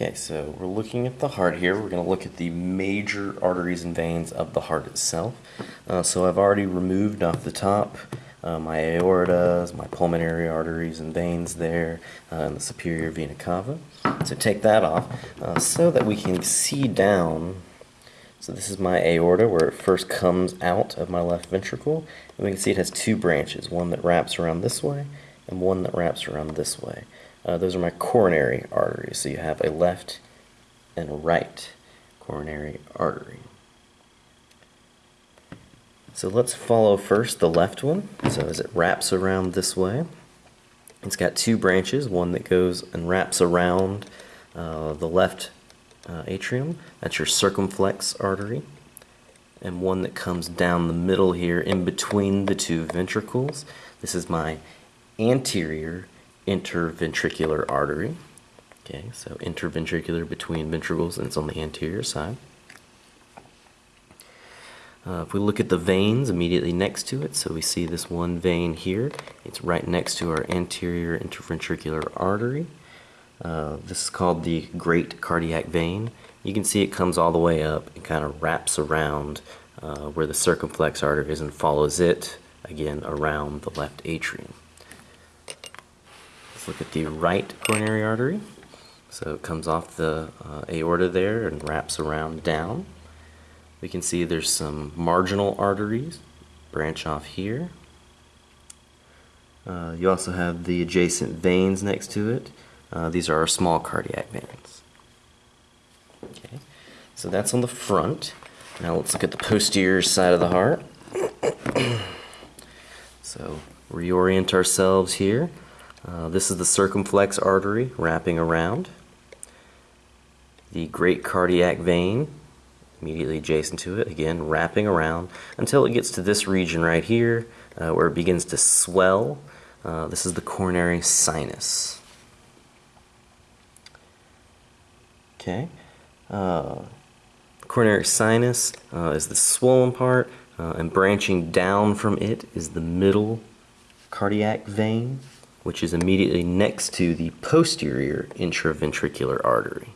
Okay, so we're looking at the heart here. We're going to look at the major arteries and veins of the heart itself. Uh, so I've already removed off the top uh, my aortas, my pulmonary arteries and veins there, uh, and the superior vena cava. So take that off uh, so that we can see down. So this is my aorta where it first comes out of my left ventricle. And we can see it has two branches, one that wraps around this way and one that wraps around this way. Uh, those are my coronary arteries. So you have a left and a right coronary artery. So let's follow first the left one. So as it wraps around this way, it's got two branches, one that goes and wraps around uh, the left uh, atrium, that's your circumflex artery, and one that comes down the middle here in between the two ventricles. This is my anterior interventricular artery. Okay, so interventricular between ventricles and it's on the anterior side. Uh, if we look at the veins immediately next to it, so we see this one vein here, it's right next to our anterior interventricular artery. Uh, this is called the great cardiac vein. You can see it comes all the way up and kind of wraps around uh, where the circumflex artery is and follows it again around the left atrium. Look at the right coronary artery. So it comes off the uh, aorta there and wraps around down. We can see there's some marginal arteries branch off here. Uh, you also have the adjacent veins next to it. Uh, these are our small cardiac veins. Okay, so that's on the front. Now let's look at the posterior side of the heart. so reorient ourselves here. Uh, this is the circumflex artery wrapping around. The great cardiac vein immediately adjacent to it, again wrapping around until it gets to this region right here uh, where it begins to swell. Uh, this is the coronary sinus. Okay. Uh, coronary sinus uh, is the swollen part uh, and branching down from it is the middle cardiac vein which is immediately next to the posterior interventricular artery.